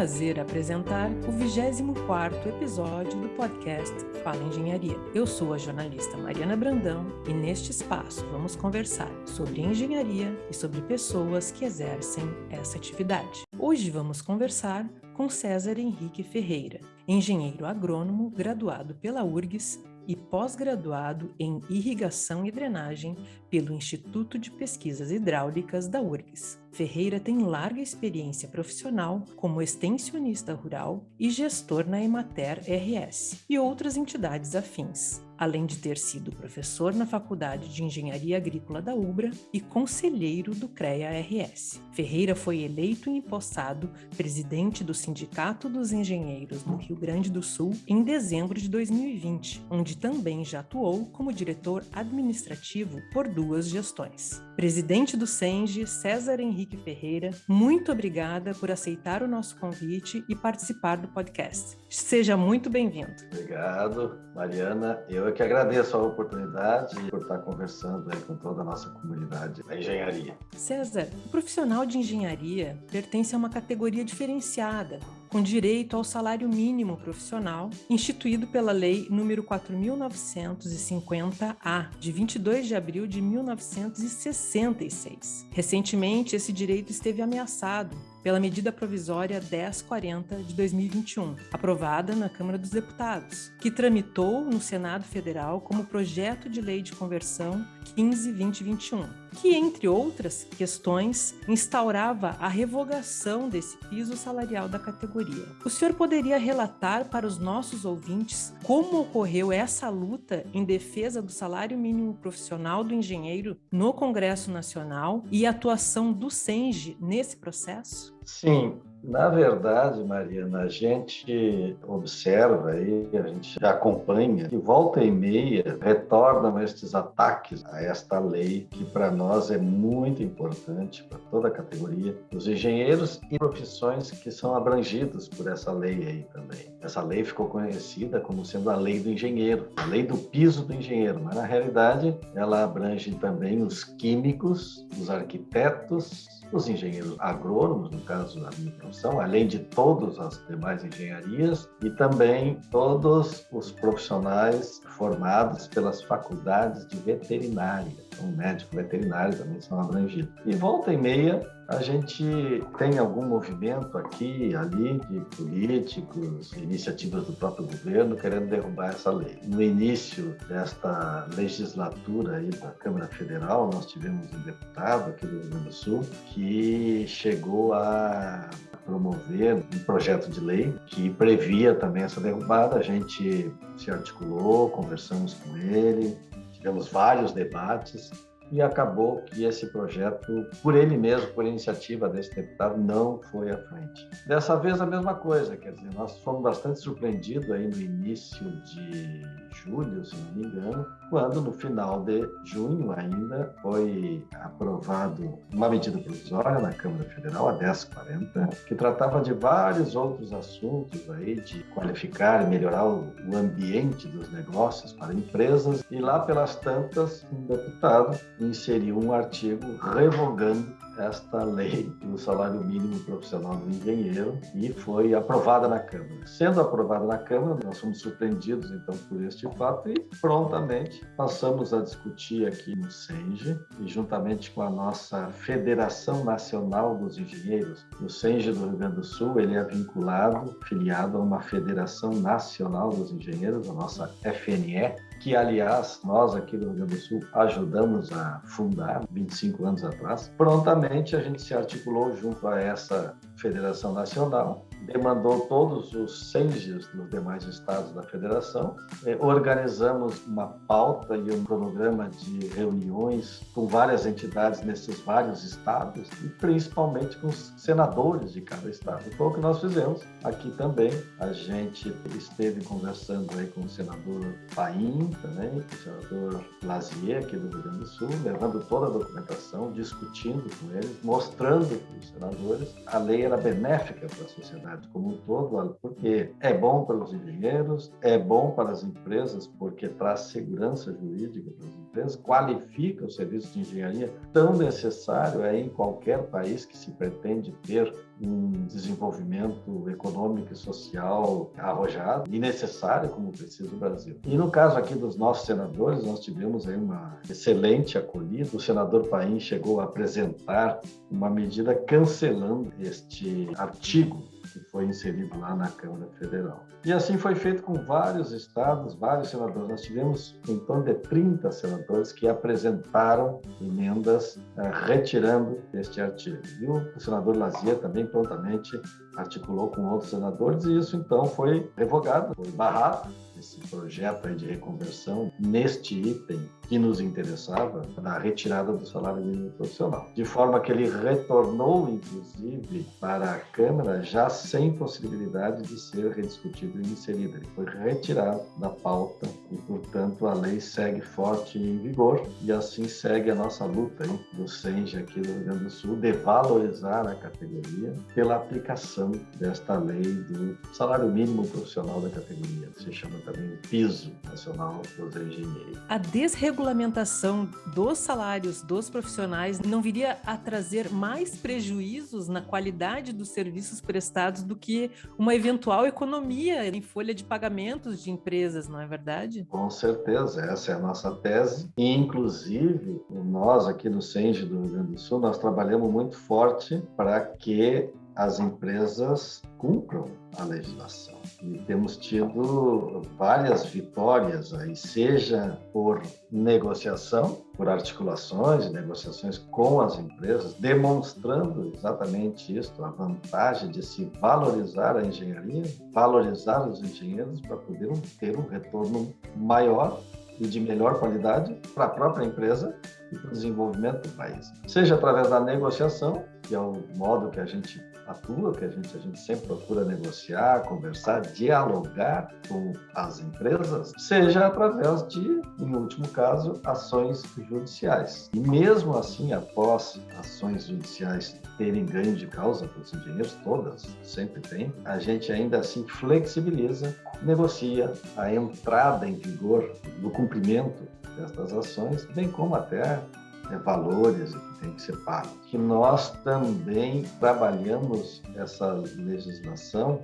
prazer apresentar o 24º episódio do podcast Fala Engenharia. Eu sou a jornalista Mariana Brandão e neste espaço vamos conversar sobre engenharia e sobre pessoas que exercem essa atividade. Hoje vamos conversar com César Henrique Ferreira, engenheiro agrônomo graduado pela URGS e pós-graduado em Irrigação e Drenagem pelo Instituto de Pesquisas Hidráulicas da URGS. Ferreira tem larga experiência profissional como extensionista rural e gestor na Emater RS e outras entidades afins, além de ter sido professor na Faculdade de Engenharia Agrícola da UBRA e conselheiro do CREA-RS. Ferreira foi eleito e empossado presidente do Sindicato dos Engenheiros no Rio Grande do Sul em dezembro de 2020, onde também já atuou como diretor administrativo por duas gestões. Presidente do SENGE, César Henrique Ferreira, muito obrigada por aceitar o nosso convite e participar do podcast. Seja muito bem-vindo. Obrigado, Mariana. Eu é que agradeço a oportunidade por estar conversando com toda a nossa comunidade da engenharia. César, o profissional de engenharia pertence a uma categoria diferenciada, com direito ao salário mínimo profissional, instituído pela Lei nº 4.950-A, de 22 de abril de 1966. Recentemente, esse direito esteve ameaçado pela medida provisória 1040 de 2021, aprovada na Câmara dos Deputados, que tramitou no Senado Federal como projeto de lei de conversão 15-2021, que, entre outras questões, instaurava a revogação desse piso salarial da categoria. O senhor poderia relatar para os nossos ouvintes como ocorreu essa luta em defesa do salário mínimo profissional do engenheiro no Congresso Nacional e a atuação do SENGE nesse processo? Sim, na verdade, Mariana, a gente observa aí, a gente acompanha, que volta e meia retornam estes ataques a esta lei, que para nós é muito importante, para toda a categoria, os engenheiros e profissões que são abrangidos por essa lei aí também. Essa lei ficou conhecida como sendo a lei do engenheiro, a lei do piso do engenheiro, mas na realidade ela abrange também os químicos, os arquitetos, os engenheiros agrônomos, no caso da minha profissão, além de todas as demais engenharias, e também todos os profissionais formados pelas faculdades de veterinária. Então, médico veterinário também são abrangidos. E volta e meia, a gente tem algum movimento aqui, ali, de políticos, iniciativas do próprio governo querendo derrubar essa lei. No início desta legislatura aí da Câmara Federal, nós tivemos um deputado aqui do Rio Grande do Sul que chegou a promover um projeto de lei que previa também essa derrubada. A gente se articulou, conversamos com ele, tivemos vários debates e acabou que esse projeto, por ele mesmo, por iniciativa desse deputado, não foi à frente. Dessa vez a mesma coisa, quer dizer, nós fomos bastante surpreendidos aí no início de julho, se não me engano, quando no final de junho ainda foi aprovado uma medida provisória na Câmara Federal, a 1040, que tratava de vários outros assuntos aí, de qualificar e melhorar o ambiente dos negócios para empresas, e lá pelas tantas, um deputado inseriu um artigo revogando esta lei do salário mínimo profissional do engenheiro e foi aprovada na Câmara. Sendo aprovada na Câmara, nós fomos surpreendidos então por este fato e prontamente passamos a discutir aqui no SENGE e juntamente com a nossa Federação Nacional dos Engenheiros. O SENGE do Rio Grande do Sul, ele é vinculado, filiado a uma Federação Nacional dos Engenheiros, a nossa FNE, que, aliás, nós aqui do Rio Grande do Sul ajudamos a fundar 25 anos atrás. Prontamente a gente se articulou junto a essa Federação Nacional demandou todos os CENGES dos demais estados da federação. Eh, organizamos uma pauta e um cronograma de reuniões com várias entidades nesses vários estados e principalmente com os senadores de cada estado. Foi o que nós fizemos aqui também. A gente esteve conversando aí com o senador Paim também, com o senador Lazier aqui do Rio Grande do Sul, levando toda a documentação, discutindo com eles, mostrando para os senadores a lei era benéfica para a sociedade sociedade como um todo, porque é bom para os engenheiros, é bom para as empresas, porque traz segurança jurídica para as empresas, qualifica o serviço de engenharia tão necessário é em qualquer país que se pretende ter um desenvolvimento econômico e social arrojado e necessário como precisa o Brasil. E no caso aqui dos nossos senadores, nós tivemos aí uma excelente acolhida. O senador Paim chegou a apresentar uma medida cancelando este artigo que foi inserido lá na Câmara Federal. E assim foi feito com vários estados, vários senadores. Nós tivemos em torno de 30 senadores que apresentaram emendas eh, retirando este artigo. E o senador Lazier também prontamente articulou com outros senadores e isso então foi revogado, foi barrado esse projeto de reconversão neste item que nos interessava, na retirada do salário mínimo profissional. De forma que ele retornou, inclusive, para a Câmara já sem possibilidade de ser rediscutido e inserido. Ele foi retirado da pauta e, portanto, a lei segue forte em vigor e assim segue a nossa luta hein, do SENGE aqui do Rio Grande do Sul de valorizar a categoria pela aplicação desta lei do salário mínimo profissional da categoria, que se chama também piso nacional dos engenheiros. A desregulamentação dos salários dos profissionais não viria a trazer mais prejuízos na qualidade dos serviços prestados do que uma eventual economia em folha de pagamentos de empresas, não é verdade? Com certeza, essa é a nossa tese. E, inclusive, nós aqui no CENGE do Rio Grande do Sul, nós trabalhamos muito forte para que as empresas cumpram a legislação. E temos tido várias vitórias aí, seja por negociação, por articulações negociações com as empresas, demonstrando exatamente isso, a vantagem de se valorizar a engenharia, valorizar os engenheiros para poder ter um retorno maior e de melhor qualidade para a própria empresa e para o desenvolvimento do país. Seja através da negociação, que é o modo que a gente atua, que a gente, a gente sempre procura negociar, conversar, dialogar com as empresas, seja através de, em último caso, ações judiciais. E mesmo assim, após ações judiciais terem ganho de causa para os engenheiros, todas sempre tem, a gente ainda assim flexibiliza, negocia a entrada em vigor do cumprimento destas ações, bem como até é, valores que tem que ser pago. Que nós também trabalhamos essa legislação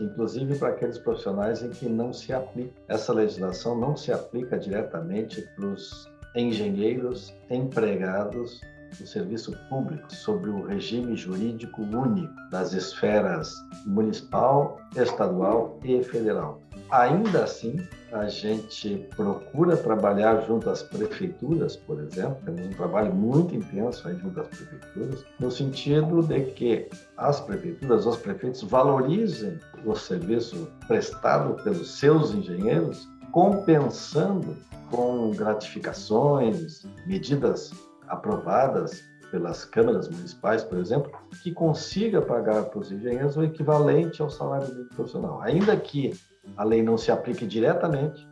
inclusive para aqueles profissionais em que não se aplica. Essa legislação não se aplica diretamente para os engenheiros empregados do serviço público sobre o regime jurídico único das esferas municipal, estadual e federal. Ainda assim, a gente procura trabalhar junto às prefeituras, por exemplo, temos um trabalho muito intenso aí junto às prefeituras, no sentido de que as prefeituras, os prefeitos valorizem o serviço prestado pelos seus engenheiros, compensando com gratificações, medidas aprovadas pelas câmaras municipais, por exemplo, que consiga pagar para os engenheiros o equivalente ao salário mínimo profissional. Ainda que a lei não se aplique diretamente,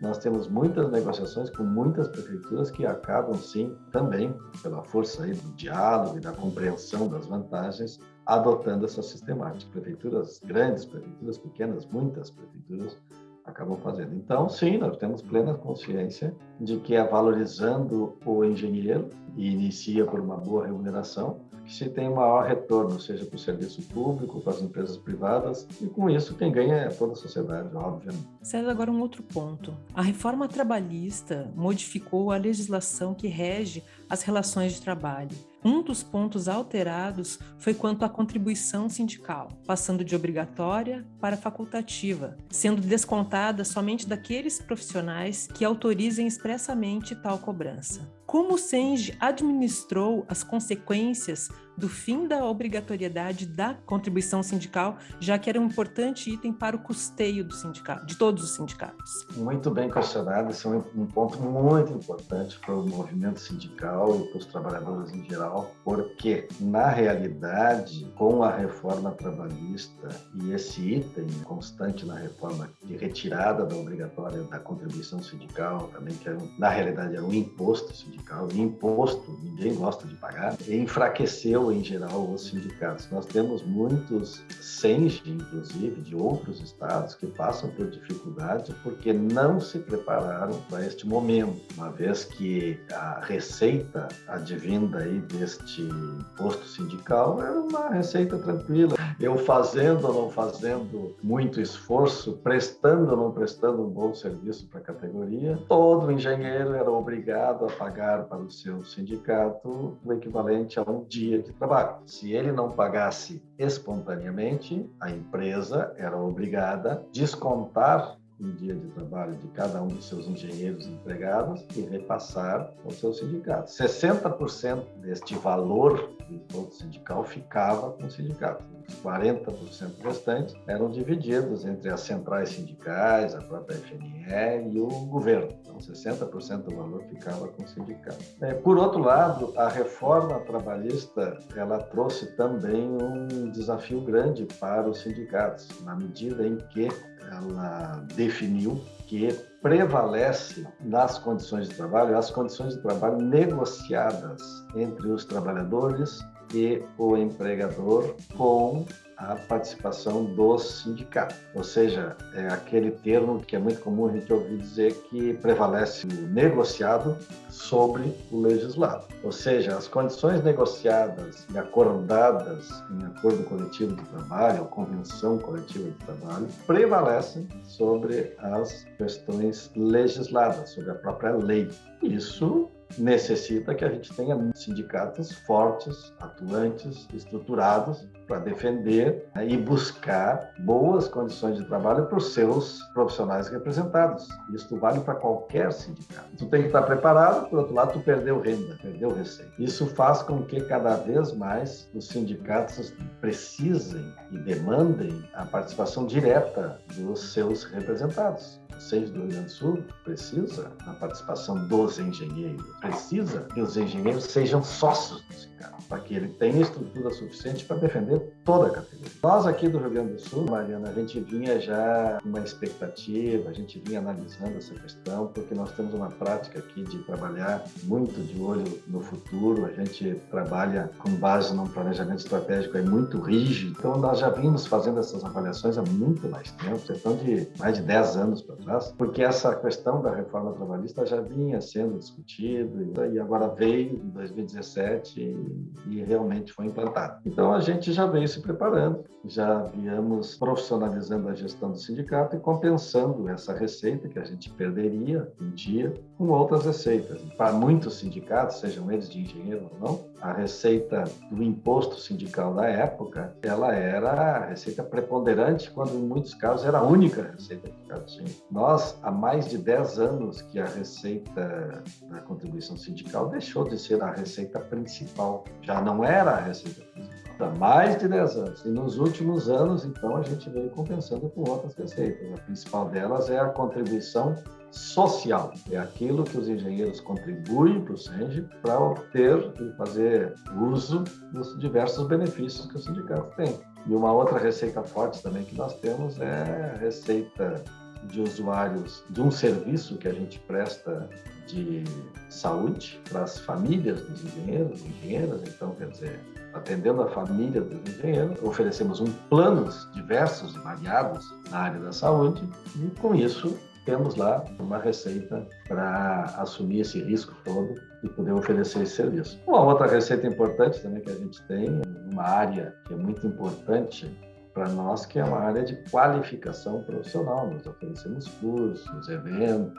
nós temos muitas negociações com muitas prefeituras que acabam, sim, também, pela força aí do diálogo e da compreensão das vantagens, adotando essa sistemática. Prefeituras grandes, prefeituras pequenas, muitas prefeituras acabam fazendo. Então, sim, nós temos plena consciência de que é valorizando o engenheiro e inicia por uma boa remuneração, se tem maior retorno, seja para o serviço público, para as empresas privadas, e com isso quem ganha é toda a sociedade, obviamente. César, agora um outro ponto. A reforma trabalhista modificou a legislação que rege as relações de trabalho. Um dos pontos alterados foi quanto à contribuição sindical, passando de obrigatória para facultativa, sendo descontada somente daqueles profissionais que autorizem expressamente tal cobrança. Como o SENGE administrou as consequências do fim da obrigatoriedade da contribuição sindical, já que era um importante item para o custeio do sindicato, de todos os sindicatos? Muito bem questionado, esse é um ponto muito importante para o movimento sindical e para os trabalhadores em geral, porque, na realidade, com a reforma trabalhista e esse item constante na reforma de retirada da obrigatória da contribuição sindical, também que era, na realidade era um imposto sindical, sindical, e imposto, ninguém gosta de pagar, enfraqueceu em geral os sindicatos. Nós temos muitos SENG, inclusive, de outros estados que passam por dificuldade porque não se prepararam para este momento, uma vez que a receita advinda aí deste imposto sindical era uma receita tranquila. Eu fazendo ou não fazendo muito esforço, prestando ou não prestando um bom serviço para a categoria, todo engenheiro era obrigado a pagar para o seu sindicato o equivalente a um dia de trabalho. Se ele não pagasse espontaneamente, a empresa era obrigada a descontar um dia de trabalho de cada um dos seus engenheiros empregados e repassar ao seu sindicato. 60% deste valor do imposto sindical ficava com o sindicato. Os 40% restantes eram divididos entre as centrais sindicais, a própria FNE e o governo. Então, 60% do valor ficava com o sindicato. É, por outro lado, a reforma trabalhista ela trouxe também um desafio grande para os sindicatos, na medida em que ela definiu que prevalece nas condições de trabalho as condições de trabalho negociadas entre os trabalhadores e o empregador com a participação dos sindicatos. Ou seja, é aquele termo que é muito comum a gente ouvir dizer que prevalece o negociado sobre o legislado. Ou seja, as condições negociadas e acordadas em acordo coletivo de trabalho, ou convenção coletiva de trabalho, prevalecem sobre as questões legisladas, sobre a própria lei. Isso necessita que a gente tenha sindicatos fortes, atuantes, estruturados para defender né, e buscar boas condições de trabalho para os seus profissionais representados. Isso vale para qualquer sindicato. Tu tem que estar preparado, por outro lado, tu perdeu renda, perdeu receita. Isso faz com que cada vez mais os sindicatos precisem e demandem a participação direta dos seus representados. 6 do Rio Grande do Sul precisa da participação dos engenheiros, precisa que os engenheiros sejam sócios sindicato, para que ele tenha estrutura suficiente para defender toda a categoria. Nós aqui do Rio Grande do Sul, Mariana, a gente vinha já com uma expectativa, a gente vinha analisando essa questão, porque nós temos uma prática aqui de trabalhar muito de olho no futuro, a gente trabalha com base num planejamento estratégico é muito rígido, então nós já vimos fazendo essas avaliações há muito mais tempo, questão de mais de 10 anos para trás porque essa questão da reforma trabalhista já vinha sendo discutida e agora veio em 2017 e, e realmente foi implantado. Então a gente já veio se preparando, já viemos profissionalizando a gestão do sindicato e compensando essa receita que a gente perderia um dia com outras receitas. Para muitos sindicatos, sejam eles de engenheiro ou não, a receita do imposto sindical da época, ela era a receita preponderante, quando em muitos casos era a única receita que ficava nós, há mais de 10 anos que a receita da contribuição sindical deixou de ser a receita principal, já não era a receita principal. Há mais de 10 anos. E nos últimos anos, então, a gente veio compensando com outras receitas. A principal delas é a contribuição social. É aquilo que os engenheiros contribuem para o SENG para obter e fazer uso dos diversos benefícios que o sindicato tem. E uma outra receita forte também que nós temos é a receita de usuários de um serviço que a gente presta de saúde para as famílias dos engenheiros engenheiras. Então, quer dizer, atendendo a família dos engenheiros, oferecemos um planos diversos, variados na área da saúde e, com isso, temos lá uma receita para assumir esse risco todo e poder oferecer esse serviço. Uma outra receita importante também que a gente tem, uma área que é muito importante para nós, que é uma área de qualificação profissional. Nós oferecemos cursos, eventos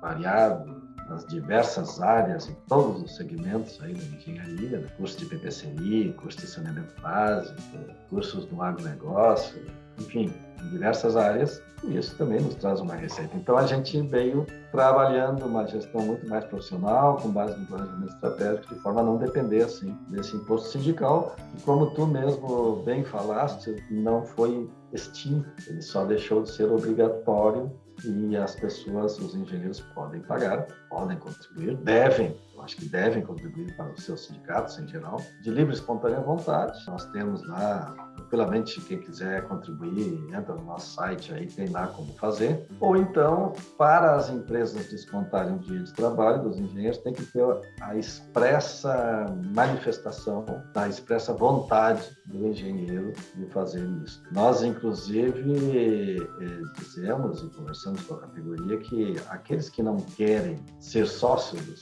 variados, nas diversas áreas, em todos os segmentos aí da engenharia, né? curso de PPCI, curso de saneamento básico, cursos do agronegócio, enfim, em diversas áreas, e isso também nos traz uma receita. Então, a gente veio trabalhando uma gestão muito mais profissional, com base no planejamento estratégico, de forma a não depender, assim, desse imposto sindical, e como tu mesmo bem falaste, não foi extinto, ele só deixou de ser obrigatório e as pessoas, os engenheiros podem pagar, podem contribuir, devem, eu acho que devem contribuir para os seus sindicatos em geral, de livre e espontânea vontade. Nós temos lá tranquilamente, quem quiser contribuir, entra no nosso site aí, tem lá como fazer. Ou então, para as empresas descontarem o dia de trabalho dos engenheiros, tem que ter a expressa manifestação, a expressa vontade do engenheiro de fazer isso. Nós, inclusive, eh, dizemos e conversamos com a categoria que aqueles que não querem ser sócios do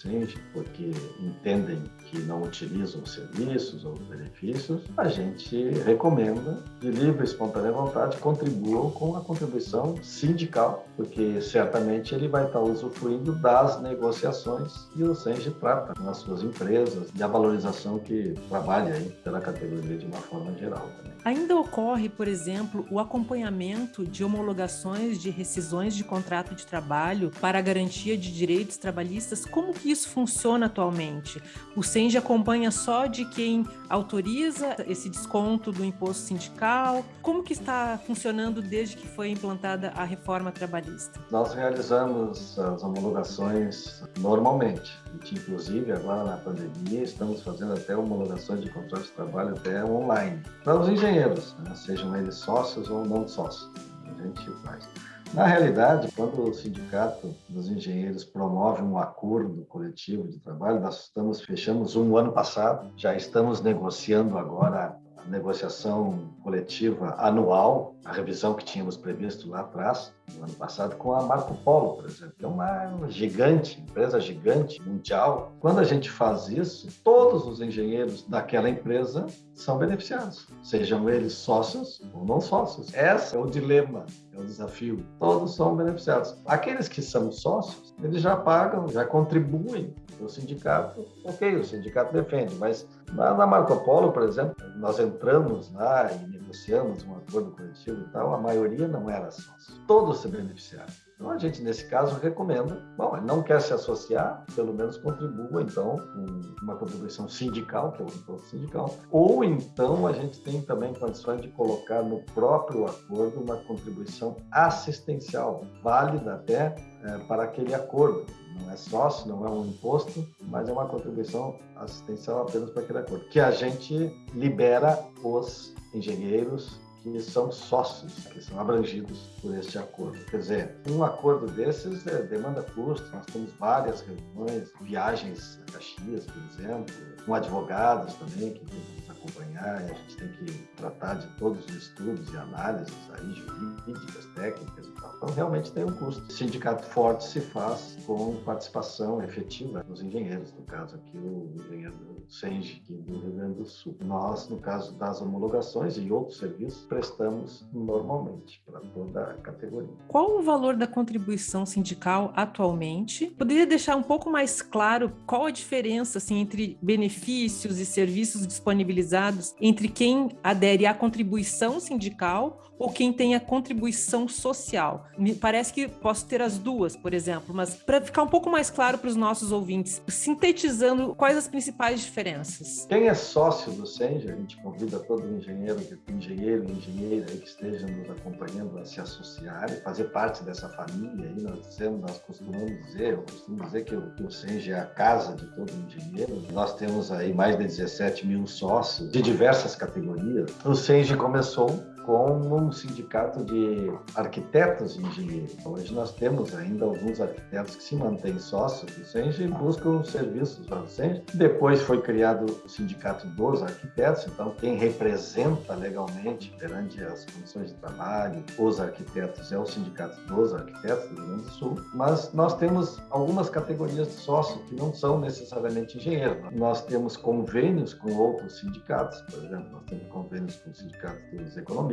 porque entendem que não utilizam os serviços ou os benefícios, a gente recomenda, de livre e espontânea vontade, contribuam com a contribuição sindical, porque certamente ele vai estar usufruindo das negociações que o SENG trata nas suas empresas e a valorização que trabalha aí pela categoria de uma forma geral também. Ainda ocorre, por exemplo, o acompanhamento de homologações de rescisões de contrato de trabalho para a garantia de direitos trabalhistas. Como que isso funciona atualmente? O SENG acompanha só de quem autoriza esse desconto do imposto sindical? Como que está funcionando desde que foi implantada a reforma trabalhista? Nós realizamos as homologações normalmente. Inclusive, agora na pandemia, estamos fazendo até homologações de contratos de trabalho até online. Para os engenheiros, né? sejam eles sócios ou não sócios, a gente faz. Na realidade, quando o sindicato dos engenheiros promove um acordo coletivo de trabalho, nós estamos fechamos um ano passado, já estamos negociando agora negociação coletiva anual, a revisão que tínhamos previsto lá atrás, no ano passado, com a Marco Polo, por exemplo, que é uma gigante, empresa gigante, mundial. Quando a gente faz isso, todos os engenheiros daquela empresa são beneficiados, sejam eles sócios ou não sócios. Esse é o dilema, é o desafio. Todos são beneficiados. Aqueles que são sócios, eles já pagam, já contribuem o sindicato, ok, o sindicato defende, mas na, Marco Polo, por exemplo, nós entramos lá e negociamos um acordo coletivo e tal, a maioria não era sócio. Todos se beneficiaram. Então, a gente, nesse caso, recomenda, bom, não quer se associar, pelo menos contribua, então, com uma contribuição sindical, que é o imposto sindical, ou então a gente tem também condições de colocar no próprio acordo uma contribuição assistencial, válida até é, para aquele acordo. Não é sócio, não é um imposto, mas é uma contribuição assistencial apenas para aquele acordo, que a gente libera os engenheiros que são sócios, que são abrangidos por este acordo. Quer dizer, um acordo desses é, demanda custo, nós temos várias reuniões, viagens a Caxias, por exemplo, com advogados também, que tem que nos acompanhar, e a gente tem que tratar de todos os estudos e análises aí, jurídicas, técnicas. Então, realmente tem um custo. Sindicato forte se faz com participação efetiva dos engenheiros, no caso aqui o engenheiro SENGE aqui do Rio Grande do Sul. Nós, no caso das homologações e outros serviços, prestamos normalmente para toda a categoria. Qual o valor da contribuição sindical atualmente? Poderia deixar um pouco mais claro qual a diferença assim, entre benefícios e serviços disponibilizados entre quem adere à contribuição sindical ou quem tem a contribuição social? Me parece que posso ter as duas, por exemplo, mas para ficar um pouco mais claro para os nossos ouvintes, sintetizando quais as principais diferenças. Quem é sócio do SENG, a gente convida todo engenheiro, engenheiro e engenheira que esteja nos acompanhando a se associar e fazer parte dessa família. Aí nós dizemos, nós costumamos dizer, eu costumo dizer que o, que o SENG é a casa de todo engenheiro. Nós temos aí mais de 17 mil sócios de diversas categorias. O SENG começou como um sindicato de arquitetos e engenheiros. Hoje nós temos ainda alguns arquitetos que se mantêm sócios do SENG e buscam serviços do SENG. Depois foi criado o sindicato dos arquitetos, então quem representa legalmente perante as condições de trabalho os arquitetos é o sindicato dos arquitetos do Rio Grande do Sul. Mas nós temos algumas categorias de sócio que não são necessariamente engenheiros. Nós temos convênios com outros sindicatos, por exemplo, nós temos convênios com o sindicato dos economistas,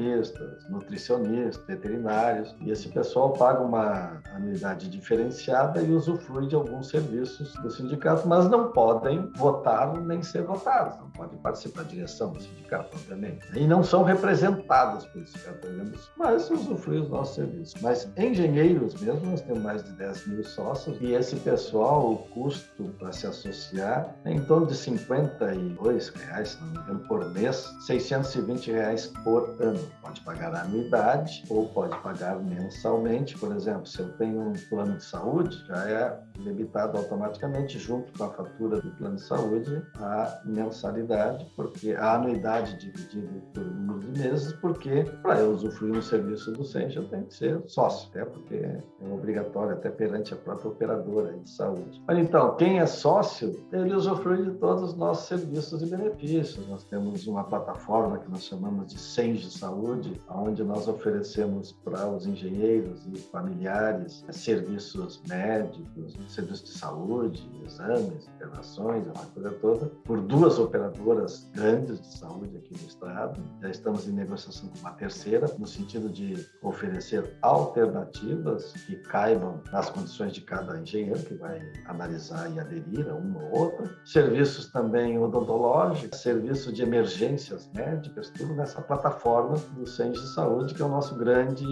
nutricionistas, veterinários, e esse pessoal paga uma anuidade diferenciada e usufrui de alguns serviços do sindicato, mas não podem votar nem ser votados, não podem participar da direção do sindicato, obviamente. E não são representados pelo sindicato, mas usufruem os nossos serviços. Mas engenheiros mesmo, nós temos mais de 10 mil sócios, e esse pessoal, o custo para se associar é em torno de 52 reais, se não me engano, por mês, 620 reais por ano. Pode pagar anuidade ou pode pagar mensalmente. Por exemplo, se eu tenho um plano de saúde, já é debitado automaticamente junto com a fatura do plano de saúde a mensalidade, porque a anuidade dividida por número de meses, porque para eu usufruir um serviço do SENS eu tenho que ser sócio, até porque é obrigatório até perante a própria operadora de saúde. Mas então, quem é sócio, ele usufrui de todos os nossos serviços e benefícios. Nós temos uma plataforma que nós chamamos de SENS de Saúde, onde nós oferecemos para os engenheiros e familiares serviços médicos, serviços de saúde, exames, internações, uma coisa toda, por duas operadoras grandes de saúde aqui no estado. Já estamos em negociação com uma terceira, no sentido de oferecer alternativas que caibam nas condições de cada engenheiro que vai analisar e aderir a uma ou outra. Serviços também odontológicos, serviços de emergências médicas, tudo nessa plataforma do Centro de Saúde, que é o nosso grande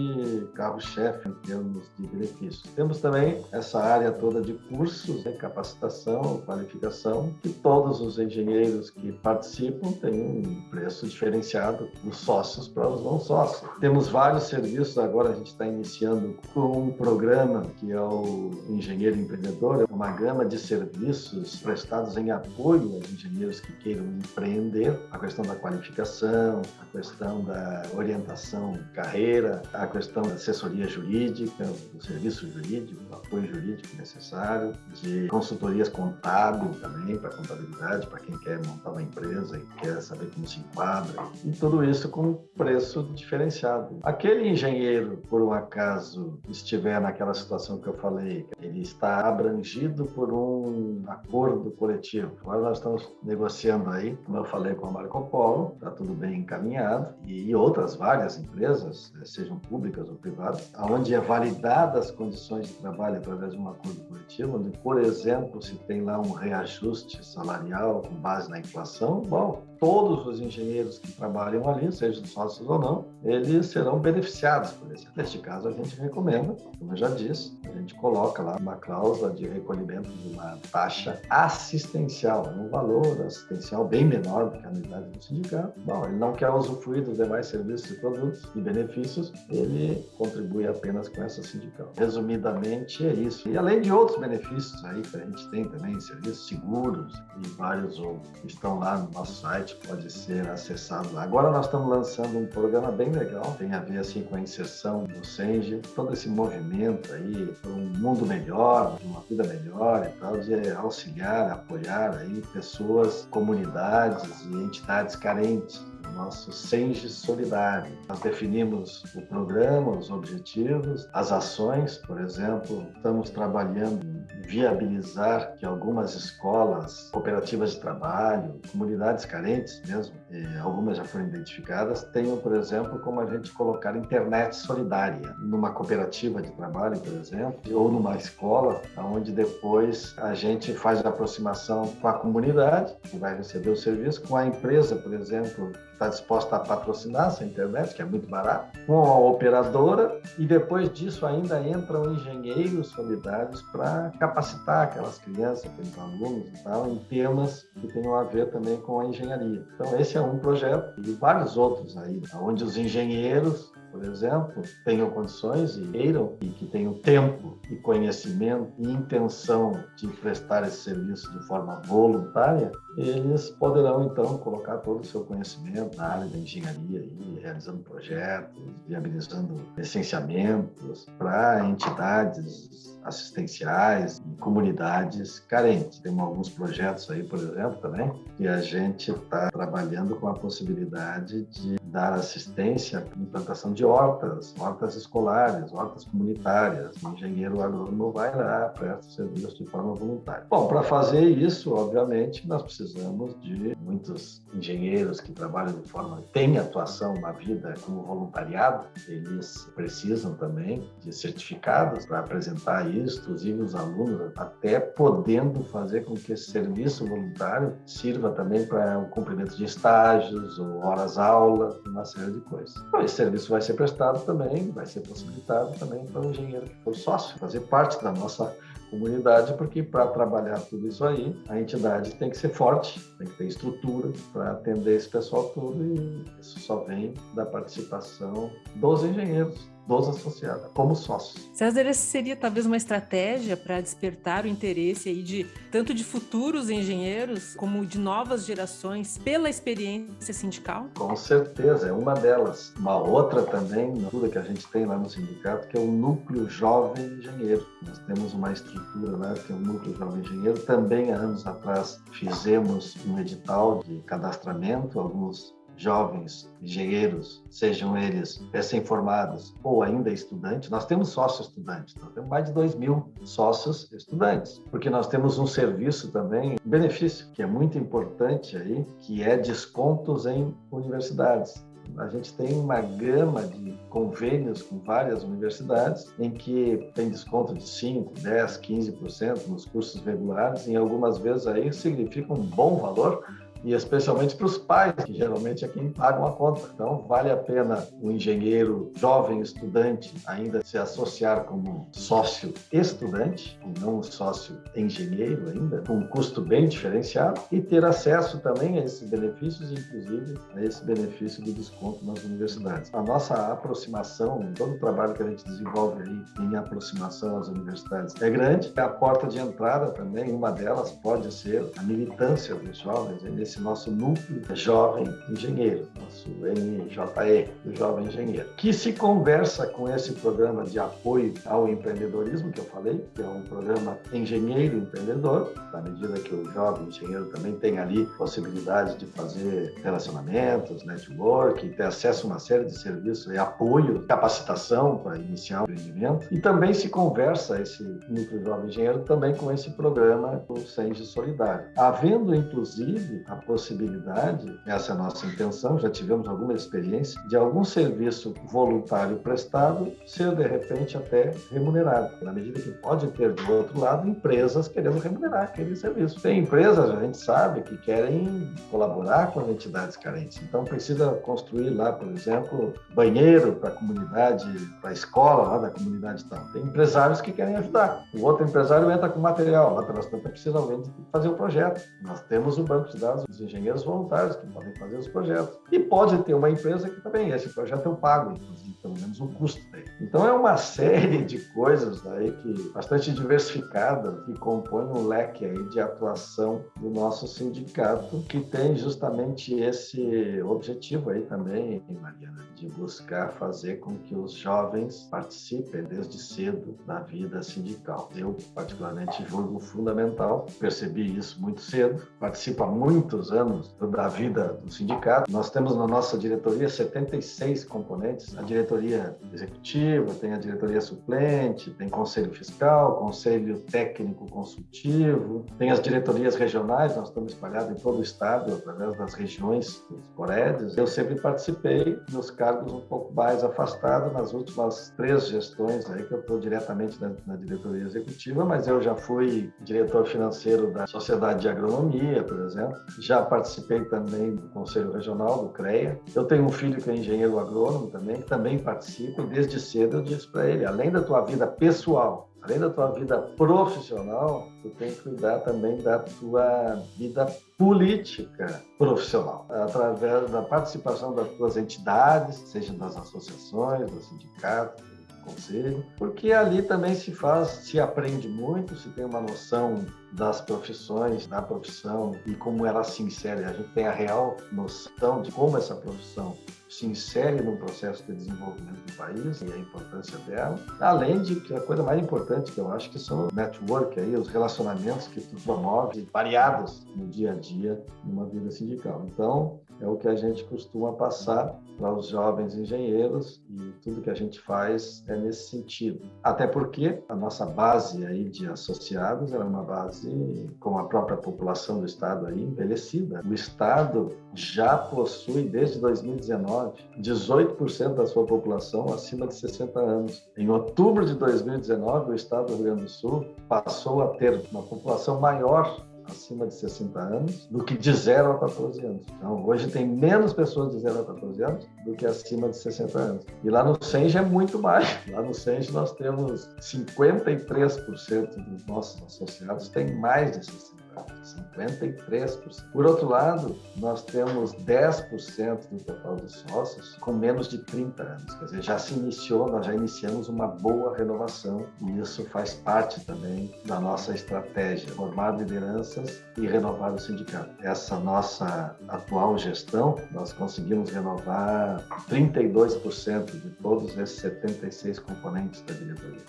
carro-chefe em termos de benefícios. Temos também essa área toda de cursos, né, capacitação, qualificação, que todos os engenheiros que participam têm um preço diferenciado dos sócios para os não sócios. Temos vários serviços, agora a gente está iniciando com um programa que é o Engenheiro Empreendedor, é uma gama de serviços prestados em apoio aos engenheiros que queiram empreender, a questão da qualificação, a questão da orientação carreira, a questão da assessoria jurídica, do serviço jurídico, do apoio jurídico necessário, de consultorias contábeis também, para contabilidade, para quem quer montar uma empresa e quer saber como se enquadra, e tudo isso com preço diferenciado. Aquele engenheiro, por um acaso, estiver naquela situação que eu falei, ele está abrangido por um acordo coletivo. Agora nós estamos negociando aí, como eu falei com a Marco Polo, está tudo bem encaminhado, e outras várias empresas, eh, sejam públicas ou privadas, onde é validadas as condições de trabalho através de um acordo coletivo, onde, por exemplo, se tem lá um reajuste salarial com base na inflação, bom, todos os engenheiros que trabalham ali, sejam sócios ou não, eles serão beneficiados por isso. Neste caso, a gente recomenda, como eu já disse, a gente coloca lá uma cláusula de recolhimento de uma taxa assistencial, um valor assistencial bem menor do que a anuidade do sindicato. Bom, ele não quer usufruir dos demais serviços e produtos e benefícios, ele contribui apenas com essa sindical. Resumidamente, é isso. E além de outros benefícios aí que a gente tem também, serviços seguros e vários outros que estão lá no nosso site, site pode ser acessado. Agora nós estamos lançando um programa bem legal, tem a ver assim com a inserção do Senge, todo esse movimento aí para um mundo melhor, uma vida melhor e tal, de auxiliar, apoiar aí pessoas, comunidades e entidades carentes nosso Senge Solidário. Nós definimos o programa, os objetivos, as ações, por exemplo, estamos trabalhando viabilizar que algumas escolas, cooperativas de trabalho, comunidades carentes mesmo, algumas já foram identificadas, tenham, por exemplo, como a gente colocar internet solidária numa cooperativa de trabalho, por exemplo, ou numa escola, onde depois a gente faz a aproximação com a comunidade, que vai receber o serviço, com a empresa, por exemplo, está disposta a patrocinar essa internet, que é muito barato, com a operadora, e depois disso ainda entram engenheiros solidários para capacitar aquelas crianças, aqueles alunos e tal, em temas que tenham a ver também com a engenharia. Então, esse é um projeto e vários outros aí, onde os engenheiros por exemplo, tenham condições e queiram e que tenham tempo e conhecimento e intenção de prestar esse serviço de forma voluntária, eles poderão então colocar todo o seu conhecimento na área da engenharia, aí, realizando projetos, viabilizando licenciamentos para entidades assistenciais e comunidades carentes. Temos alguns projetos aí, por exemplo, também, que a gente está trabalhando com a possibilidade de dar assistência à implantação de hortas, hortas escolares, hortas comunitárias. O engenheiro agrônomo vai lá, presta serviço de forma voluntária. Bom, para fazer isso, obviamente, nós precisamos de muitos engenheiros que trabalham de forma, têm atuação na vida como voluntariado, eles precisam também de certificados para apresentar isso, inclusive os alunos, até podendo fazer com que esse serviço voluntário sirva também para o cumprimento de estágios ou horas-aula, uma série de coisas. Então, esse serviço vai ser prestado também, vai ser possibilitado também para o engenheiro que for sócio, fazer parte da nossa comunidade, porque para trabalhar tudo isso aí, a entidade tem que ser forte, tem que ter estrutura para atender esse pessoal todo e isso só vem da participação dos engenheiros dos associados, como sócios. César, essa seria talvez uma estratégia para despertar o interesse aí de tanto de futuros engenheiros como de novas gerações pela experiência sindical? Com certeza, é uma delas. Uma outra também, tudo que a gente tem lá no sindicato, que é o Núcleo Jovem Engenheiro. Nós temos uma estrutura lá, que é o Núcleo Jovem Engenheiro. Também, há anos atrás, fizemos um edital de cadastramento, alguns jovens engenheiros, sejam eles recém-formados ou ainda estudantes, nós temos sócios estudantes, nós temos mais de 2 mil sócios estudantes, porque nós temos um serviço também, um benefício, que é muito importante aí, que é descontos em universidades. A gente tem uma gama de convênios com várias universidades em que tem desconto de 5, 10, 15% nos cursos regulares, e algumas vezes aí significa um bom valor e especialmente para os pais, que geralmente é quem pagam a conta. Então, vale a pena o um engenheiro jovem estudante ainda se associar como sócio estudante, e não sócio engenheiro ainda, com um custo bem diferenciado, e ter acesso também a esses benefícios, inclusive a esse benefício de desconto nas universidades. A nossa aproximação, todo o trabalho que a gente desenvolve aí em aproximação às universidades é grande. A porta de entrada também, uma delas pode ser a militância dos jovens nesse esse nosso núcleo jovem engenheiro, nosso NJE, o jovem engenheiro, que se conversa com esse programa de apoio ao empreendedorismo que eu falei, que é um programa engenheiro empreendedor, na medida que o jovem engenheiro também tem ali possibilidade de fazer relacionamentos, network, ter acesso a uma série de serviços e apoio, capacitação para iniciar o empreendimento. E também se conversa esse núcleo jovem engenheiro também com esse programa do Senge Solidário. Havendo, inclusive, a possibilidade, essa é a nossa intenção, já tivemos alguma experiência, de algum serviço voluntário prestado ser, de repente, até remunerado. Na medida que pode ter, do outro lado, empresas querendo remunerar aquele serviço. Tem empresas, a gente sabe, que querem colaborar com as entidades carentes. Então, precisa construir lá, por exemplo, banheiro para a comunidade, para a escola lá da comunidade tal. Tem empresários que querem ajudar. O outro empresário entra com material. Lá pelas tantas, precisa alguém fazer o projeto. Nós temos o banco de dados os engenheiros voluntários que podem fazer os projetos. E pode ter uma empresa que também, esse projeto eu pago, inclusive, pelo menos o custo dele. Então é uma série de coisas aí que bastante diversificada que compõe um leque aí de atuação do nosso sindicato que tem justamente esse objetivo aí também, Mariana, de buscar fazer com que os jovens participem desde cedo da vida sindical. Eu particularmente julgo fundamental, percebi isso muito cedo, participo há muitos anos da vida do sindicato. Nós temos na nossa diretoria 76 componentes, a diretoria executiva, tem a diretoria suplente, tem conselho fiscal, conselho técnico consultivo, tem as diretorias regionais, nós estamos espalhados em todo o estado através das regiões dos Corédios. Eu sempre participei dos cargos um pouco mais afastados nas últimas três gestões aí que eu estou diretamente na, na diretoria executiva, mas eu já fui diretor financeiro da Sociedade de Agronomia, por exemplo, já participei também do Conselho Regional, do CREA. Eu tenho um filho que é engenheiro agrônomo também, que também participa, desde cedo eu disse para ele, além da tua vida pessoal, além da tua vida profissional, tu tem que cuidar também da tua vida política profissional, através da participação das tuas entidades, seja das associações, dos sindicatos, conselho, porque ali também se faz, se aprende muito, se tem uma noção das profissões, da profissão e como ela se insere. A gente tem a real noção de como essa profissão se insere no processo de desenvolvimento do país e a importância dela, além de que a coisa mais importante que eu acho que são o network aí, os relacionamentos que tu promove variados no dia a dia numa vida sindical. Então, é o que a gente costuma passar para os jovens engenheiros e tudo que a gente faz é nesse sentido. Até porque a nossa base aí de associados é uma base com a própria população do estado aí envelhecida. O estado já possui desde 2019 18% da sua população acima de 60 anos. Em outubro de 2019, o estado do Rio Grande do Sul passou a ter uma população maior acima de 60 anos do que de 0 a 14 anos. Então, hoje tem menos pessoas de 0 a 14 anos do que acima de 60 anos. E lá no Senge é muito mais. Lá no Senge nós temos 53% dos nossos associados têm mais de 60 53%. Por outro lado, nós temos 10% do total de sócios com menos de 30 anos. Quer dizer, já se iniciou, nós já iniciamos uma boa renovação e isso faz parte também da nossa estratégia, formar lideranças e renovar o sindicato. Essa nossa atual gestão, nós conseguimos renovar 32% de todos esses 76 componentes da diretoria.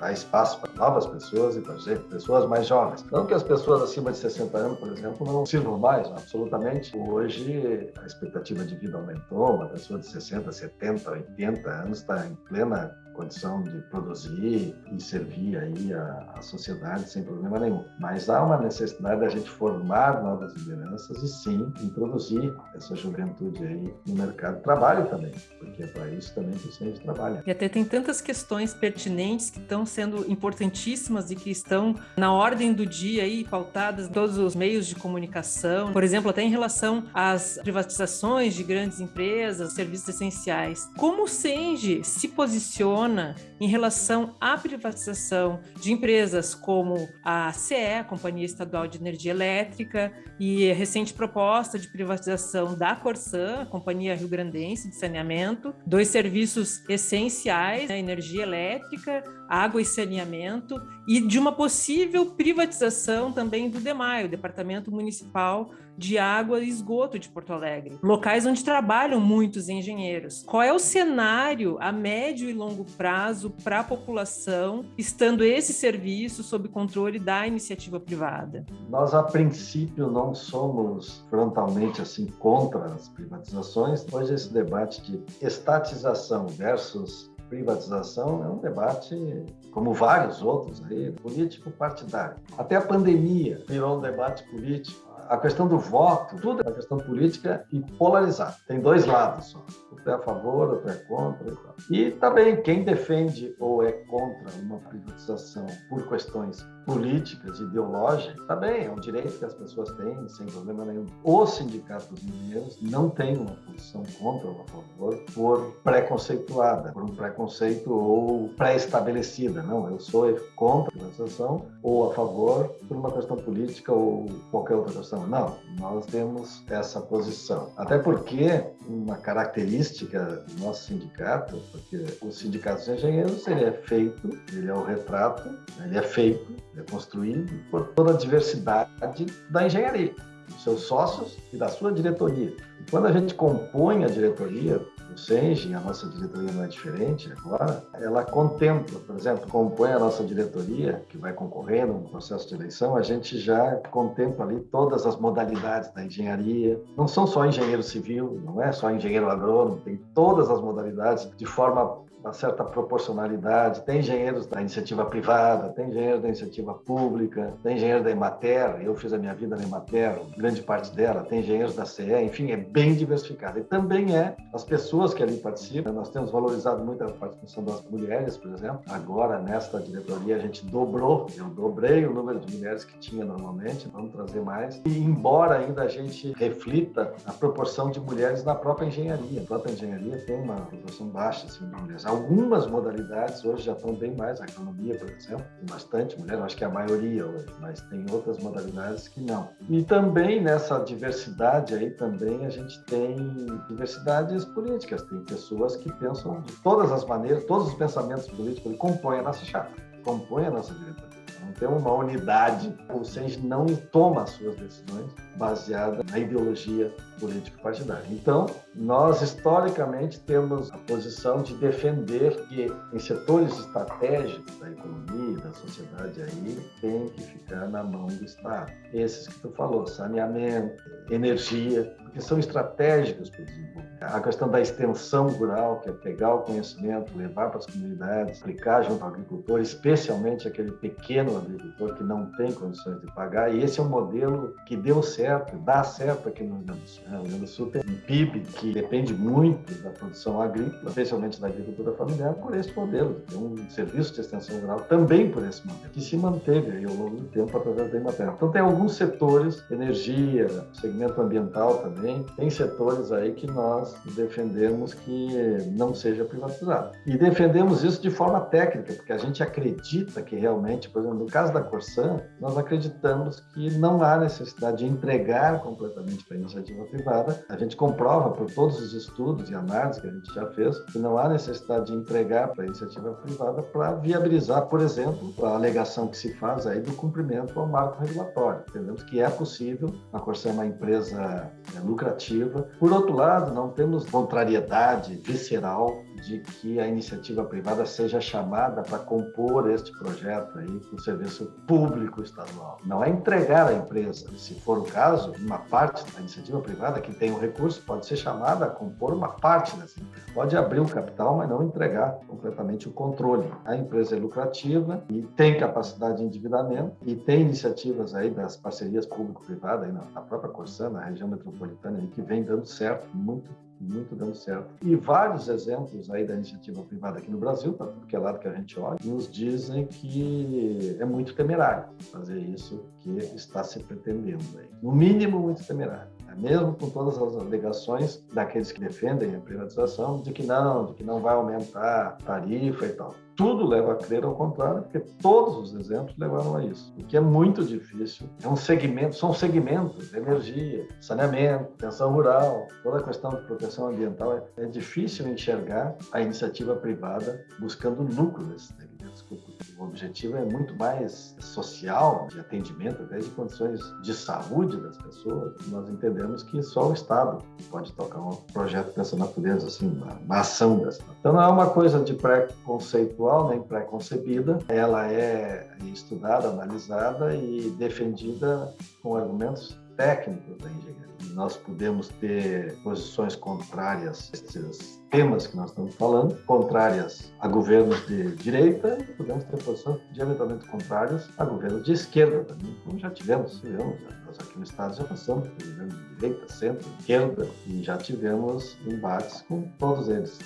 Dá espaço para novas pessoas e para pessoas mais jovens. Não que as pessoas acima de 60 anos, por exemplo, não sirvam mais, absolutamente. Hoje, a expectativa de vida aumentou, uma pessoa de 60, 70, 80 anos está em plena condição de produzir e servir aí a, a, sociedade sem problema nenhum. Mas há uma necessidade da gente formar novas lideranças e sim introduzir essa juventude aí no mercado de trabalho também, porque é para isso também que o Centro trabalha. E até tem tantas questões pertinentes que estão sendo importantíssimas e que estão na ordem do dia aí pautadas em todos os meios de comunicação, por exemplo, até em relação às privatizações de grandes empresas, serviços essenciais. Como o Senge se posiciona em relação à privatização de empresas como a CE, a Companhia Estadual de Energia Elétrica, e a recente proposta de privatização da Corsan, a Companhia Rio Grandense de Saneamento, dois serviços essenciais, né, energia elétrica, água e saneamento, e de uma possível privatização também do DEMAI, o Departamento Municipal de Água e Esgoto de Porto Alegre, locais onde trabalham muitos engenheiros. Qual é o cenário a médio e longo prazo para a população, estando esse serviço sob controle da iniciativa privada? Nós, a princípio, não somos frontalmente assim contra as privatizações. Hoje, esse debate de estatização versus privatização é um debate, como vários outros aí, político partidário. Até a pandemia virou um debate político a questão do voto, tudo é questão política e polarizada. Tem dois lados só. Outro é a favor, outro é contra. E também quem defende ou é contra uma privatização por questões políticas, ideológicas, também é um direito que as pessoas têm, sem problema nenhum. Os sindicatos mineiros não têm uma posição contra ou a favor por preconceituada, por um preconceito ou pré-estabelecida. Não, eu sou contra a privatização ou a favor por uma questão política ou qualquer outra questão. Não, nós temos essa posição. Até porque uma característica do nosso sindicato, porque o sindicato dos engenheiros ele é feito, ele é o retrato, ele é feito, ele construído por toda a diversidade da engenharia, dos seus sócios e da sua diretoria. E quando a gente compõe a diretoria, o SENGE, a nossa diretoria não é diferente agora, ela contempla, por exemplo, compõe a nossa diretoria, que vai concorrendo no processo de eleição, a gente já contempla ali todas as modalidades da engenharia. Não são só engenheiro civil, não é só engenheiro agrônomo, tem todas as modalidades de forma uma certa proporcionalidade. Tem engenheiros da iniciativa privada, tem engenheiros da iniciativa pública, tem engenheiro da Emater, eu fiz a minha vida na Emater, grande parte dela, tem engenheiros da CE, enfim, é bem diversificado. E também é as pessoas que ali participam. Nós temos valorizado muito a participação das mulheres, por exemplo. Agora, nesta diretoria, a gente dobrou, eu dobrei o número de mulheres que tinha normalmente, vamos trazer mais. E embora ainda a gente reflita a proporção de mulheres na própria engenharia, a própria engenharia tem uma proporção baixa assim, de mulheres algumas modalidades hoje já estão bem mais. A economia, por exemplo, tem bastante mulher, acho que é a maioria hoje, mas tem outras modalidades que não. E também nessa diversidade aí também a gente tem diversidades políticas. Tem pessoas que pensam de todas as maneiras, todos os pensamentos políticos que compõem a nossa chapa, compõem a nossa diretoria. Não tem uma unidade. O SENG não toma as suas decisões baseadas na ideologia político-partidária. Então, nós historicamente temos a posição de defender que em setores estratégicos da economia da sociedade aí tem que ficar na mão do Estado. Esses que tu falou, saneamento, energia, que são estratégicos para o desenvolvimento. A questão da extensão rural, que é pegar o conhecimento, levar para as comunidades, aplicar junto ao agricultor, especialmente aquele pequeno agricultor que não tem condições de pagar. E esse é um modelo que deu certo, dá certo aqui no Rio Grande do Sul. O Rio Grande do Sul tem um PIB que depende muito da produção agrícola, especialmente da agricultura familiar, por esse modelo. Tem um serviço de extensão rural também por esse modelo, que se manteve aí ao longo do tempo através da Emater. Então, tem alguns setores, energia, segmento ambiental também, tem setores aí que nós defendemos que não seja privatizado. E defendemos isso de forma técnica, porque a gente acredita que realmente, por exemplo, no caso da Corsan, nós acreditamos que não há necessidade de entregar completamente para a iniciativa privada. A gente comprova por todos os estudos e análises que a gente já fez que não há necessidade de entregar para a iniciativa privada para viabilizar, por exemplo, a alegação que se faz aí do cumprimento ao marco regulatório. Entendemos que é possível, a Corsan é uma empresa é, lucrativa. Por outro lado, não temos contrariedade visceral de que a iniciativa privada seja chamada para compor este projeto aí do serviço público estadual. Não é entregar a empresa. Se for o caso, uma parte da iniciativa privada que tem o recurso pode ser chamada a compor uma parte dessa empresa. Pode abrir o capital, mas não entregar completamente o controle. A empresa é lucrativa e tem capacidade de endividamento e tem iniciativas aí das parcerias público-privadas, na própria Corsã, na região metropolitana, que vem dando certo, muito muito dando certo. E vários exemplos aí da iniciativa privada aqui no Brasil, para tudo que é lado que a gente olha, nos dizem que é muito temerário fazer isso que está se pretendendo aí. No mínimo, muito temerário mesmo com todas as alegações daqueles que defendem a privatização, de que não, de que não vai aumentar tarifa e tal. Tudo leva a crer ao contrário, porque todos os exemplos levaram a isso. O que é muito difícil é um segmento, são segmentos, energia, saneamento, tensão rural, toda a questão de proteção ambiental. É, é difícil enxergar a iniciativa privada buscando lucro nesses segmentos. O objetivo é muito mais social, de atendimento, até de condições de saúde das pessoas. Nós entendemos que só o Estado pode tocar um projeto dessa natureza, assim, uma, uma ação dessa. Então não é uma coisa de pré-conceitual nem pré-concebida. Ela é estudada, analisada e defendida com argumentos técnicos da engenharia. Nós podemos ter posições contrárias a esses temas que nós estamos falando, contrárias a governos de direita, e podemos ter posições diametralmente contrárias a governos de esquerda também, como já tivemos, tivemos nós aqui no Estado já passamos por governos de direita, centro, esquerda, e já tivemos embates com todos eles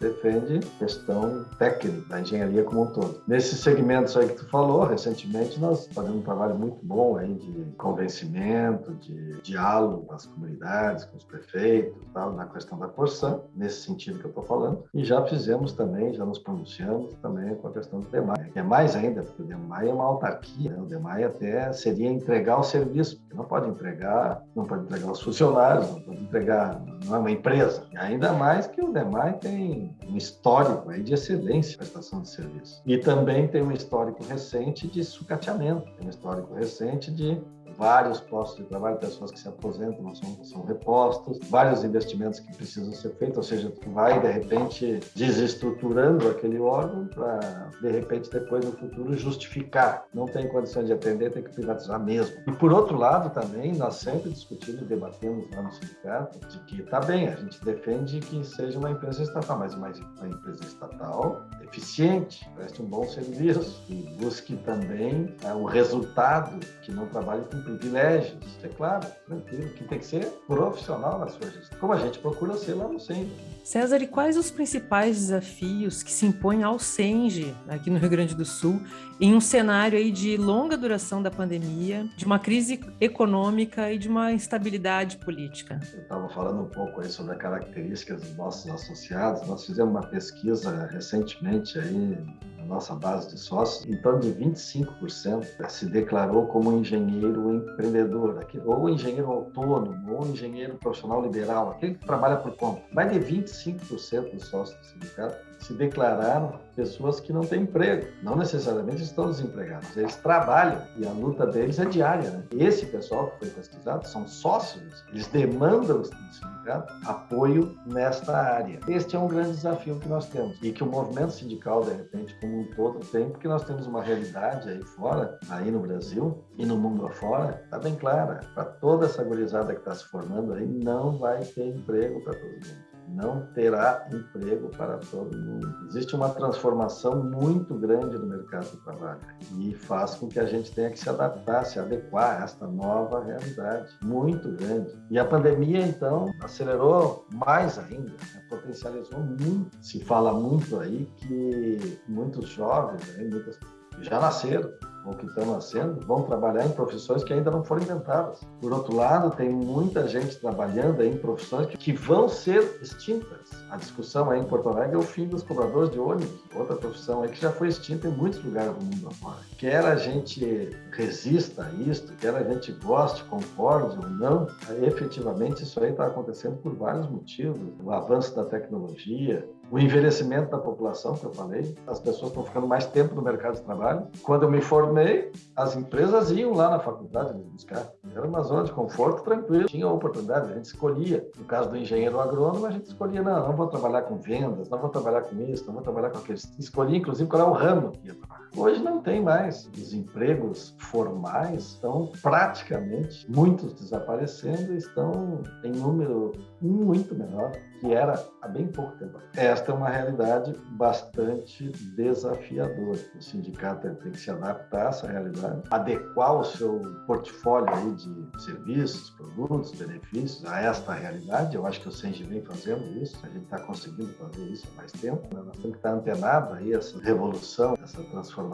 defende questão técnica da engenharia como um todo. Nesses segmentos aí que tu falou, recentemente nós fazemos um trabalho muito bom aí de convencimento, de diálogo com as comunidades, com os prefeitos, tal, na questão da porção, nesse sentido que eu estou falando. E já fizemos também, já nos pronunciamos também com a questão do DEMAI, que é mais ainda, porque o DEMAI é uma autarquia, né? o DEMAI até seria entregar o serviço, porque não pode entregar, não pode entregar os funcionários, não pode entregar, não é uma empresa. Ainda mais que o DEMAI tem um histórico aí de excelência na prestação de serviço. E também tem um histórico recente de sucateamento, tem um histórico recente de vários postos de trabalho, pessoas que se aposentam, não são, são repostos, vários investimentos que precisam ser feitos, ou seja, tu vai, de repente, desestruturando aquele órgão para, de repente, depois no futuro justificar. Não tem condições de atender, tem que privatizar mesmo. E, por outro lado, também, nós sempre discutimos e debatemos lá no sindicato de que, tá bem, a gente defende que seja uma empresa estatal, mas uma, uma empresa estatal eficiente, preste um bom serviço e busque também é, o resultado, que não trabalhe com privilégios. É claro, tranquilo, que tem que ser profissional na sua gestão, como a gente procura ser lá no centro. César, e quais os principais desafios que se impõem ao SENGE, aqui no Rio Grande do Sul, em um cenário aí de longa duração da pandemia, de uma crise econômica e de uma instabilidade política? Eu estava falando um pouco aí sobre as características dos nossos associados. Nós fizemos uma pesquisa recentemente aí nossa base de sócios, em torno de 25% se declarou como engenheiro empreendedor, ou engenheiro autônomo, ou engenheiro profissional liberal, aquele que trabalha por conta. Mais de 25% dos sócios do sindicato se declararam pessoas que não têm emprego. Não necessariamente estão desempregados, eles trabalham e a luta deles é diária. Né? Esse pessoal que foi pesquisado são sócios, eles demandam do sindicato apoio nesta área. Este é um grande desafio que nós temos e que o movimento sindical, de repente, como um todo, tem, porque nós temos uma realidade aí fora, aí no Brasil e no mundo afora, está bem clara. Para toda essa gurizada que está se formando aí, não vai ter emprego para todo mundo não terá emprego para todo mundo. Existe uma transformação muito grande no mercado de trabalho e faz com que a gente tenha que se adaptar, se adequar a esta nova realidade muito grande. E a pandemia, então, acelerou mais ainda, né? potencializou muito. Se fala muito aí que muitos jovens, aí, muitas já nasceram ou que estão nascendo, vão trabalhar em profissões que ainda não foram inventadas. Por outro lado, tem muita gente trabalhando em profissões que vão ser extintas. A discussão aí em Porto Alegre é o fim dos cobradores de ônibus, outra profissão aí que já foi extinta em muitos lugares do mundo afora. Quer a gente resista a isto, quer a gente goste, concorde ou não, efetivamente isso aí está acontecendo por vários motivos. O avanço da tecnologia, o envelhecimento da população, que eu falei, as pessoas estão ficando mais tempo no mercado de trabalho. Quando eu me formei, as empresas iam lá na faculdade me buscar. Era uma zona de conforto tranquilo, tinha oportunidade, a gente escolhia. No caso do engenheiro agrônomo, a gente escolhia, não, não vou trabalhar com vendas, não vou trabalhar com isso, não vou trabalhar com aquilo. Escolhia, inclusive, qual é o ramo que ia trabalhar. Hoje não tem mais. Os empregos formais estão praticamente, muitos desaparecendo, estão em número muito menor que era há bem pouco tempo. Esta é uma realidade bastante desafiadora. O sindicato tem que se adaptar a essa realidade, adequar o seu portfólio aí de serviços, produtos, benefícios a esta realidade. Eu acho que o Sengi vem fazendo isso, a gente está conseguindo fazer isso há mais tempo. Né? Nós temos que estar antenado aí essa revolução, essa transformação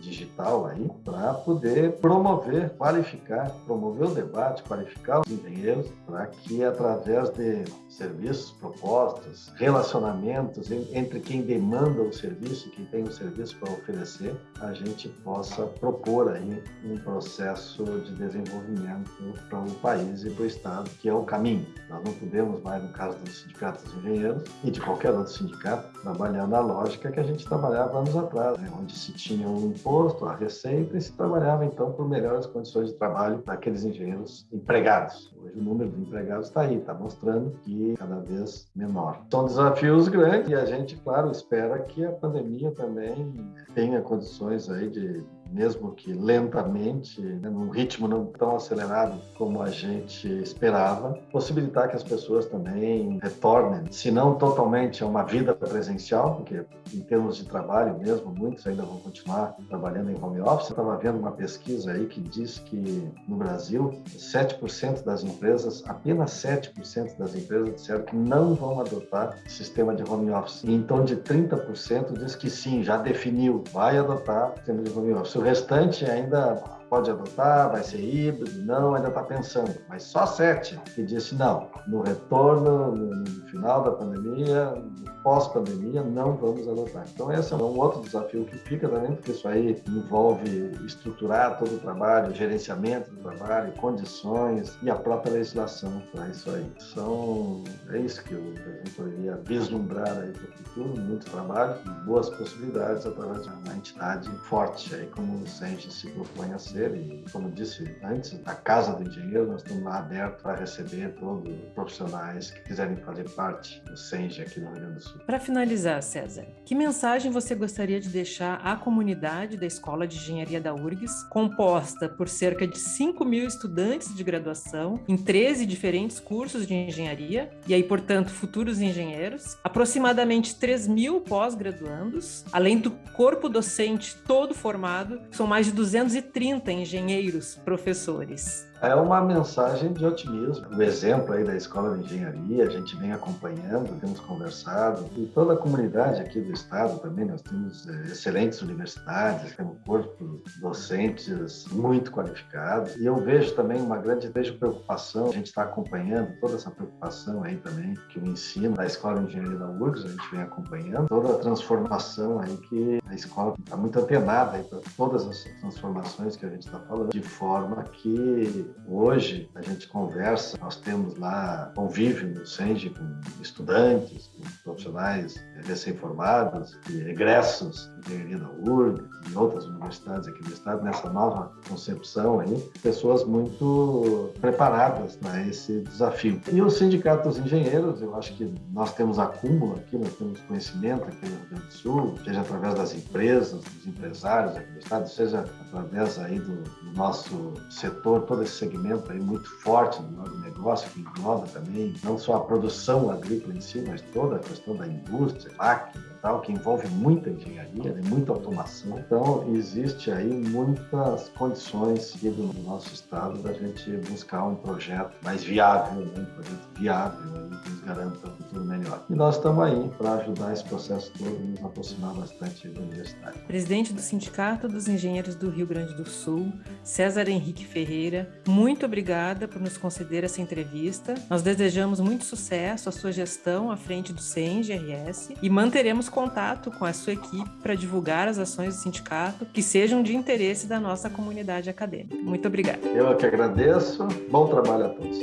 digital aí, para poder promover, qualificar, promover o debate, qualificar os engenheiros, para que através de serviços, propostas, relacionamentos entre quem demanda o serviço e quem tem o serviço para oferecer, a gente possa propor aí um processo de desenvolvimento para o país e para o Estado, que é o caminho. Nós não podemos mais, no caso dos sindicatos dos engenheiros e de qualquer outro sindicato, trabalhar na lógica que a gente trabalhava anos atrás, né? onde se tinha um imposto, a receita e se trabalhava então por melhores condições de trabalho daqueles engenheiros empregados. Hoje o número de empregados está aí, está mostrando que cada vez menor. São desafios grandes e a gente, claro, espera que a pandemia também tenha condições aí de mesmo que lentamente, né, num ritmo não tão acelerado como a gente esperava, possibilitar que as pessoas também retornem, se não totalmente a uma vida presencial, porque em termos de trabalho mesmo, muitos ainda vão continuar trabalhando em home office. Estava vendo uma pesquisa aí que diz que no Brasil, 7% das empresas, apenas 7% das empresas disseram que não vão adotar sistema de home office. E então, de 30% diz que sim, já definiu, vai adotar sistema de home office o restante ainda pode adotar, vai ser híbrido, não, ainda está pensando. Mas só sete que disse não, no retorno, no final da pandemia, pós-pandemia, não vamos adotar. Então esse é um outro desafio que fica também, porque isso aí envolve estruturar todo o trabalho, gerenciamento do trabalho, condições e a própria legislação para isso aí. São, é isso que eu, gente poderia vislumbrar aí para o futuro, muito trabalho, boas possibilidades através de uma entidade forte aí como o SENGE se propõe a ser e, como disse antes, a Casa do Engenheiro, nós estamos lá abertos para receber todos os profissionais que quiserem fazer parte do SENGE aqui no Rio Grande do Sul. Para finalizar, César, que mensagem você gostaria de deixar à comunidade da Escola de Engenharia da URGS, composta por cerca de 5 mil estudantes de graduação em 13 diferentes cursos de engenharia, e aí, portanto, futuros engenheiros, aproximadamente 3 mil pós-graduandos, além do corpo docente todo formado, são mais de 230 engenheiros, professores. É uma mensagem de otimismo. O exemplo aí da Escola de Engenharia, a gente vem acompanhando, temos conversado, e toda a comunidade aqui do estado também, nós temos é, excelentes universidades, temos corpo docentes muito qualificados, e eu vejo também uma grande vejo preocupação, a gente está acompanhando toda essa preocupação aí também, que o ensino da Escola de Engenharia da URGS, a gente vem acompanhando, toda a transformação aí que a escola está muito antenada para todas as transformações que a gente está falando, de forma que hoje a gente conversa, nós temos lá convívio no SENGE com estudantes, com profissionais recém-formados, egressos de engenharia da URG, em outras universidades aqui do estado, nessa nova concepção aí, pessoas muito preparadas para esse desafio. E o Sindicato dos Engenheiros, eu acho que nós temos acúmulo aqui, nós temos conhecimento aqui no Rio Grande do Sul, seja através das empresas, dos empresários aqui do estado, seja através aí do, do nosso setor, todo esse segmento aí muito forte do negócio, que engloba também não só a produção agrícola em si, mas toda a questão da indústria, máquina, tal, que envolve muita engenharia, né, muita automação. Então, existe aí muitas condições no nosso estado da gente buscar um projeto mais viável, né, um projeto viável aí, que nos garanta um futuro melhor. E nós estamos aí para ajudar esse processo todo e nos aproximar bastante da universidade. Presidente do Sindicato dos Engenheiros do Rio Grande do Sul, César Henrique Ferreira, muito obrigada por nos conceder essa entrevista. Nós desejamos muito sucesso à sua gestão à frente do CENGRS e manteremos contato com a sua equipe para divulgar as ações do sindicato que sejam de interesse da nossa comunidade acadêmica. Muito obrigada. Eu é que agradeço. Bom trabalho a todos.